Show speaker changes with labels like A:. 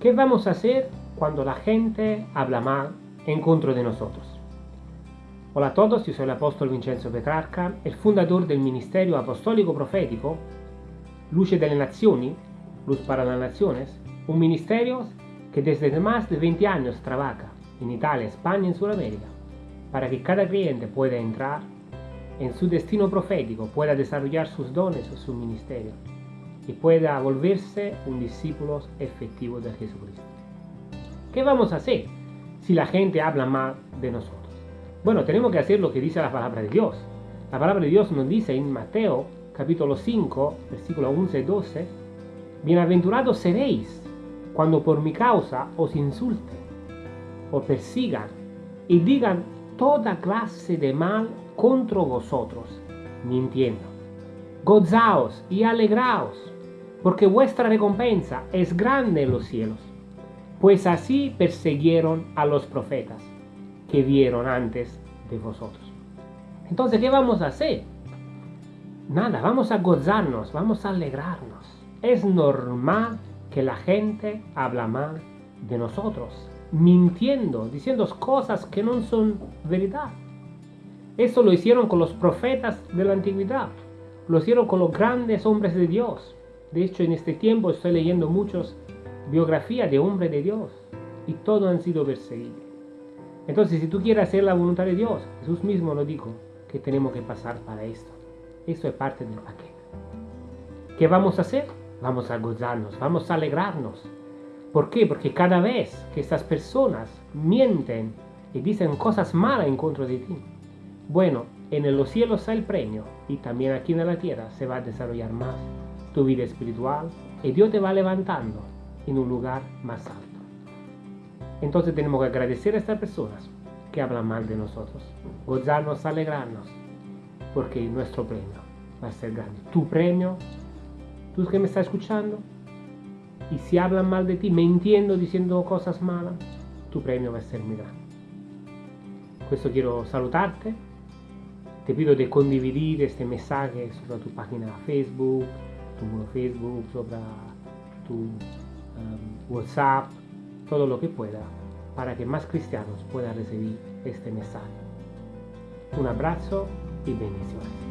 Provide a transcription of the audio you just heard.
A: ¿Qué vamos a hacer cuando la gente habla mal en contra de nosotros? Hola a todos, yo soy el apóstol Vincenzo Petrarca, el fundador del Ministerio Apostólico Profético Luce de las Naciones, Luz para las Naciones, un ministerio que desde más de 20 años trabaja en Italia, España y Sudamérica para que cada cliente pueda entrar en su destino profético, pueda desarrollar sus dones o su ministerio y pueda volverse un discípulo efectivo de Jesucristo. ¿Qué vamos a hacer si la gente habla mal de nosotros? Bueno, tenemos que hacer lo que dice la palabra de Dios. La palabra de Dios nos dice en Mateo capítulo 5, versículo 11 y 12, Bienaventurados seréis cuando por mi causa os insulten, o persigan y digan toda clase de mal contra vosotros, mintiendo. Gozaos y alegraos, porque vuestra recompensa es grande en los cielos, pues así persiguieron a los profetas que vieron antes de vosotros. Entonces, ¿qué vamos a hacer? Nada, vamos a gozarnos, vamos a alegrarnos. Es normal que la gente habla mal de nosotros, mintiendo, diciendo cosas que no son verdad. Eso lo hicieron con los profetas de la antigüedad, lo hicieron con los grandes hombres de Dios. De hecho, en este tiempo estoy leyendo muchas biografías de hombres de Dios y todos han sido perseguidos. Entonces, si tú quieres hacer la voluntad de Dios, Jesús mismo lo dijo, que tenemos que pasar para esto. Esto es parte del paquete. ¿Qué vamos a hacer? Vamos a gozarnos, vamos a alegrarnos. ¿Por qué? Porque cada vez que estas personas mienten y dicen cosas malas en contra de ti, bueno, en los cielos está el premio y también aquí en la tierra se va a desarrollar más tu vida espiritual y Dios te va levantando en un lugar más alto. Entonces tenemos que agradecer a estas personas que hablan mal de nosotros, gozarnos, alegrarnos, porque nuestro premio va a ser grande. Tu premio, tú que me estás escuchando, y si hablan mal de ti, mintiendo, diciendo cosas malas, tu premio va a ser muy grande. Questo quiero salutarte. Te pido de condividir este mensaje sobre tu página Facebook, tu muro Facebook, sobre tu um, WhatsApp, todo lo que pueda, para que más cristianos puedan recibir este mensaje. Un abrazo y bendiciones.